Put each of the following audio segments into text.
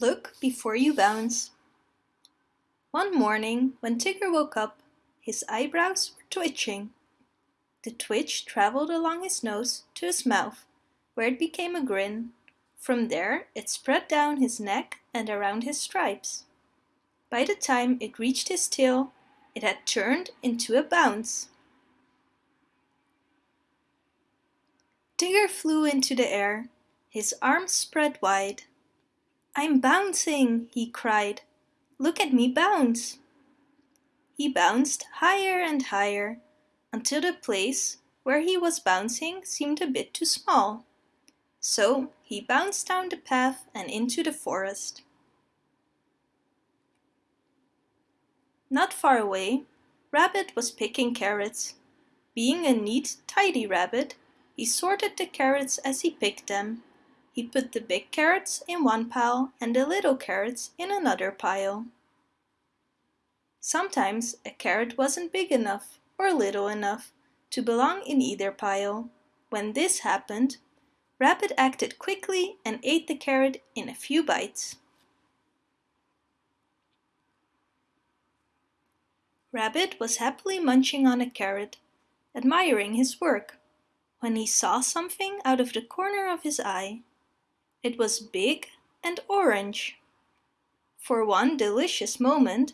Look before you bounce. One morning, when Tigger woke up, his eyebrows were twitching. The twitch traveled along his nose to his mouth, where it became a grin. From there, it spread down his neck and around his stripes. By the time it reached his tail, it had turned into a bounce. Tigger flew into the air, his arms spread wide. I'm bouncing, he cried. Look at me bounce. He bounced higher and higher until the place where he was bouncing seemed a bit too small. So he bounced down the path and into the forest. Not far away, Rabbit was picking carrots. Being a neat, tidy rabbit, he sorted the carrots as he picked them he put the big carrots in one pile and the little carrots in another pile. Sometimes a carrot wasn't big enough or little enough to belong in either pile. When this happened, Rabbit acted quickly and ate the carrot in a few bites. Rabbit was happily munching on a carrot, admiring his work, when he saw something out of the corner of his eye. It was big and orange. For one delicious moment,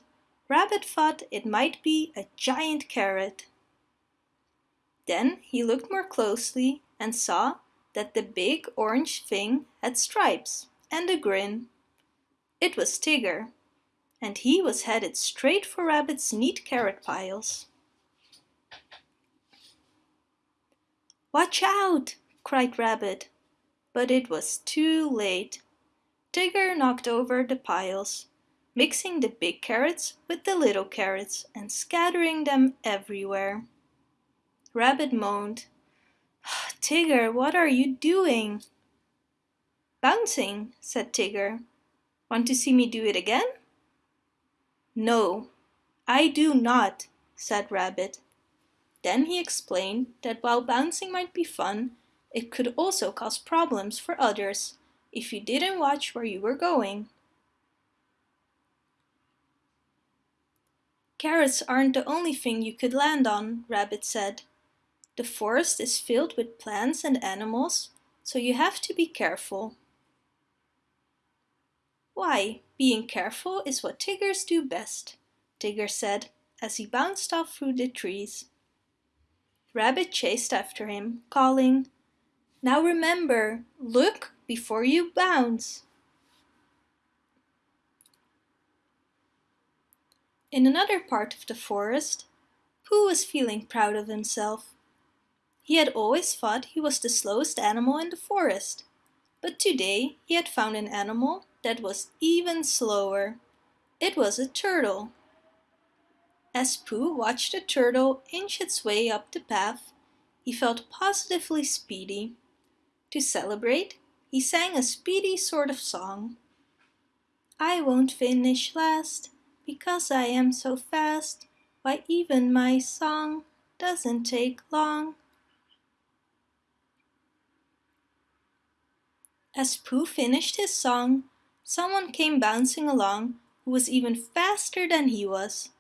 Rabbit thought it might be a giant carrot. Then he looked more closely and saw that the big orange thing had stripes and a grin. It was Tigger, and he was headed straight for Rabbit's neat carrot piles. Watch out! cried Rabbit but it was too late. Tigger knocked over the piles, mixing the big carrots with the little carrots and scattering them everywhere. Rabbit moaned, Tigger, what are you doing? Bouncing, said Tigger. Want to see me do it again? No, I do not, said Rabbit. Then he explained that while bouncing might be fun, it could also cause problems for others if you didn't watch where you were going. Carrots aren't the only thing you could land on, Rabbit said. The forest is filled with plants and animals, so you have to be careful. Why, being careful is what Tiggers do best, Tigger said as he bounced off through the trees. Rabbit chased after him, calling, now remember, look before you bounce. In another part of the forest, Pooh was feeling proud of himself. He had always thought he was the slowest animal in the forest, but today he had found an animal that was even slower. It was a turtle. As Pooh watched the turtle inch its way up the path, he felt positively speedy. To celebrate, he sang a speedy sort of song. I won't finish last, because I am so fast. Why, even my song doesn't take long. As Pooh finished his song, someone came bouncing along who was even faster than he was.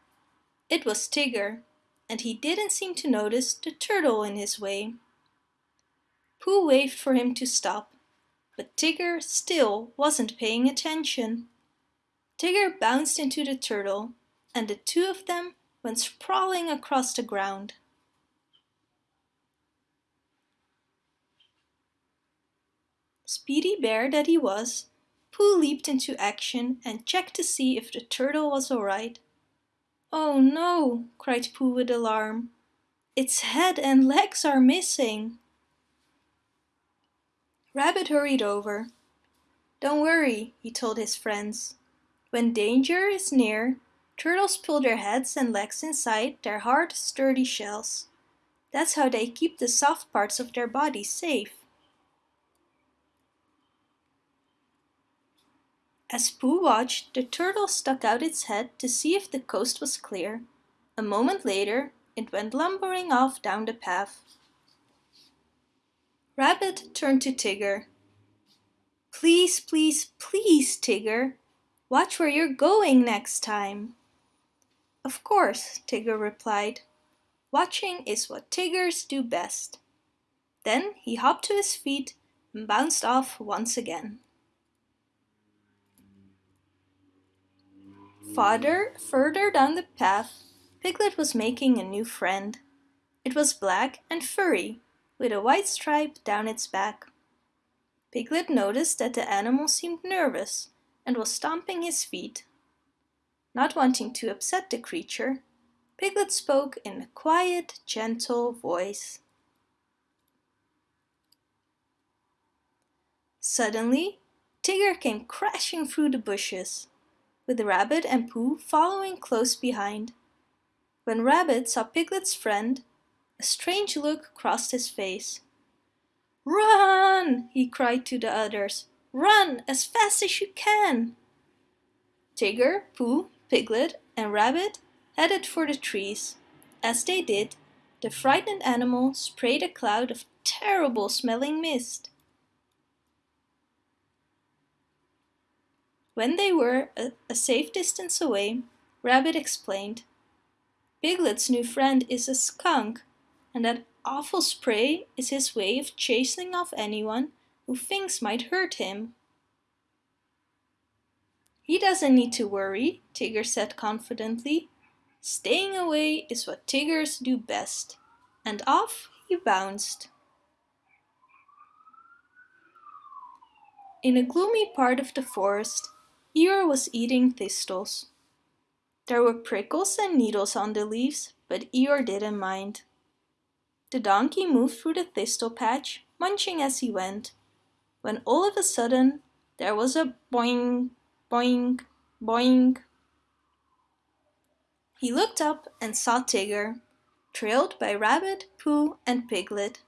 It was Tigger, and he didn't seem to notice the turtle in his way. Pooh waved for him to stop, but Tigger still wasn't paying attention. Tigger bounced into the turtle, and the two of them went sprawling across the ground. Speedy bear that he was, Pooh leaped into action and checked to see if the turtle was alright. Oh no, cried Pooh with alarm. Its head and legs are missing. Rabbit hurried over. Don't worry, he told his friends. When danger is near, turtles pull their heads and legs inside their hard, sturdy shells. That's how they keep the soft parts of their bodies safe. As Pooh watched, the turtle stuck out its head to see if the coast was clear. A moment later, it went lumbering off down the path. Rabbit turned to Tigger. Please, please, please, Tigger. Watch where you're going next time. Of course, Tigger replied. Watching is what Tiggers do best. Then he hopped to his feet and bounced off once again. Farther, further down the path, Piglet was making a new friend. It was black and furry, with a white stripe down its back. Piglet noticed that the animal seemed nervous and was stomping his feet. Not wanting to upset the creature, Piglet spoke in a quiet, gentle voice. Suddenly, Tigger came crashing through the bushes, with Rabbit and Pooh following close behind. When Rabbit saw Piglet's friend, a strange look crossed his face. Run! he cried to the others. Run as fast as you can! Tigger, Pooh, Piglet and Rabbit headed for the trees. As they did, the frightened animal sprayed a cloud of terrible smelling mist. When they were a, a safe distance away, Rabbit explained, Piglet's new friend is a skunk, and that awful spray is his way of chasing off anyone who thinks might hurt him. He doesn't need to worry, Tigger said confidently. Staying away is what Tiggers do best. And off he bounced. In a gloomy part of the forest, Eeyore was eating thistles. There were prickles and needles on the leaves, but Eeyore didn't mind. The donkey moved through the thistle patch, munching as he went, when all of a sudden there was a boing, boing, boing. He looked up and saw Tigger, trailed by Rabbit, Pooh and Piglet.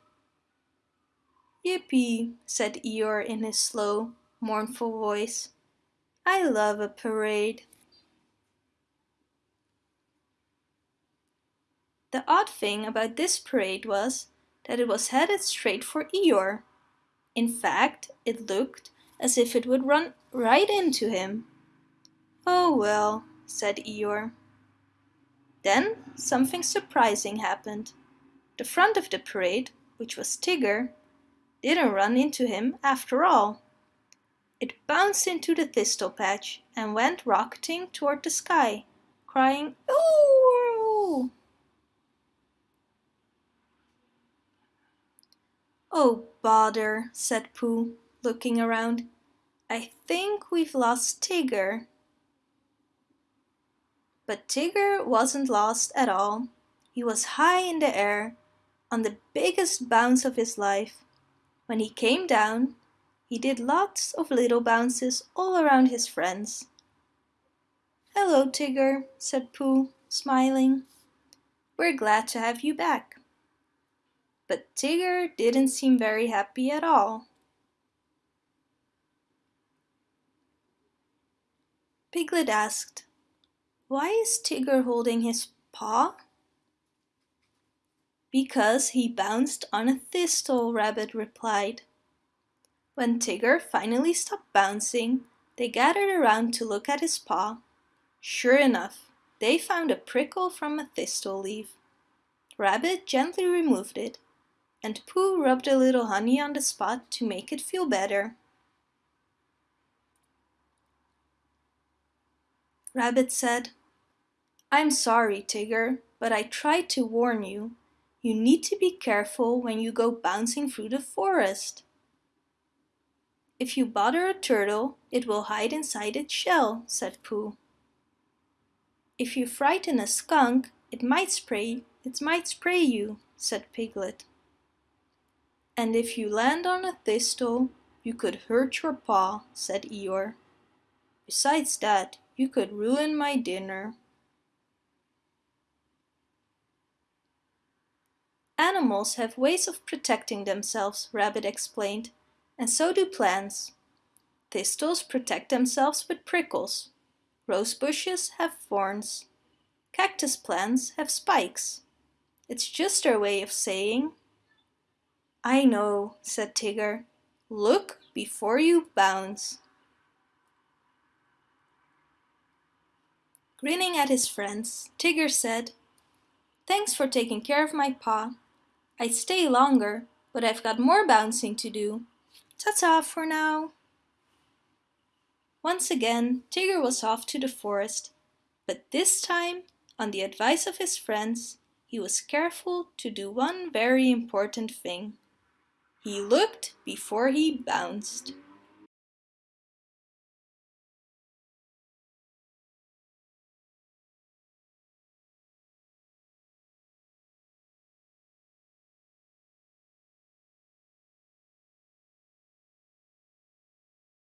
Yippee, said Eeyore in his slow, mournful voice. I love a parade. The odd thing about this parade was that it was headed straight for Eeyore. In fact, it looked as if it would run right into him. Oh well, said Eeyore. Then something surprising happened. The front of the parade, which was Tigger, didn't run into him after all. It bounced into the thistle patch and went rocketing toward the sky, crying Ooh! Oh bother, said Pooh, looking around. I think we've lost Tigger. But Tigger wasn't lost at all. He was high in the air, on the biggest bounce of his life. When he came down, he did lots of little bounces all around his friends. Hello, Tigger, said Pooh, smiling. We're glad to have you back. But Tigger didn't seem very happy at all. Piglet asked, Why is Tigger holding his paw? Because he bounced on a thistle, Rabbit replied. When Tigger finally stopped bouncing, they gathered around to look at his paw. Sure enough, they found a prickle from a thistle leaf. Rabbit gently removed it, and Pooh rubbed a little honey on the spot to make it feel better. Rabbit said, I'm sorry, Tigger, but I tried to warn you. You need to be careful when you go bouncing through the forest. If you bother a turtle, it will hide inside its shell, said Pooh. If you frighten a skunk, it might spray, it might spray you, said Piglet. And if you land on a thistle, you could hurt your paw, said Eeyore. Besides that, you could ruin my dinner. Animals have ways of protecting themselves, Rabbit explained and so do plants. Thistles protect themselves with prickles. Rose bushes have thorns. Cactus plants have spikes. It's just their way of saying. I know, said Tigger. Look, before you bounce. Grinning at his friends, Tigger said, Thanks for taking care of my paw. I'd stay longer, but I've got more bouncing to do. Ta-ta for now. Once again, Tigger was off to the forest, but this time, on the advice of his friends, he was careful to do one very important thing. He looked before he bounced.